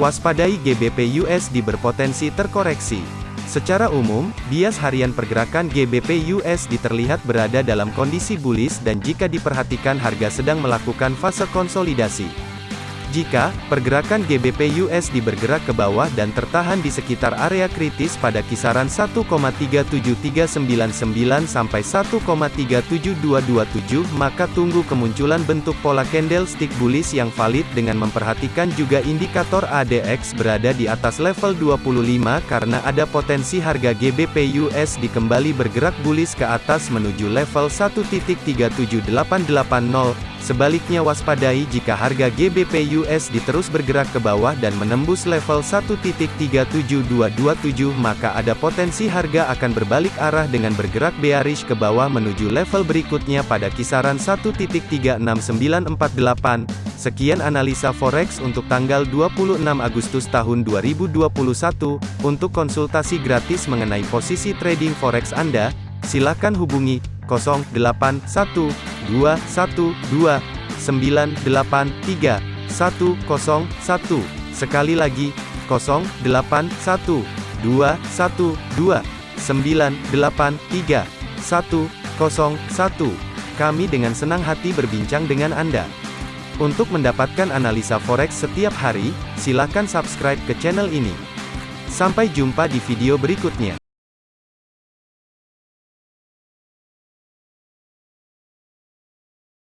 Waspadai GBP USD berpotensi terkoreksi. Secara umum, bias harian pergerakan GBP USD terlihat berada dalam kondisi bullish dan jika diperhatikan harga sedang melakukan fase konsolidasi. Jika pergerakan GBP USD bergerak ke bawah dan tertahan di sekitar area kritis pada kisaran 1,37399 sampai 1,37227, maka tunggu kemunculan bentuk pola candlestick bullish yang valid dengan memperhatikan juga indikator ADX berada di atas level 25 karena ada potensi harga GBP USD kembali bergerak bullish ke atas menuju level 1.37880 Sebaliknya waspadai jika harga GBP USD terus bergerak ke bawah dan menembus level 1.37227 maka ada potensi harga akan berbalik arah dengan bergerak bearish ke bawah menuju level berikutnya pada kisaran 1.36948. Sekian analisa forex untuk tanggal 26 Agustus tahun 2021. Untuk konsultasi gratis mengenai posisi trading forex Anda, silakan hubungi 081 212 983 101. Sekali lagi, 081 212 983 101. Kami dengan senang hati berbincang dengan Anda. Untuk mendapatkan analisa forex setiap hari, silakan subscribe ke channel ini. Sampai jumpa di video berikutnya.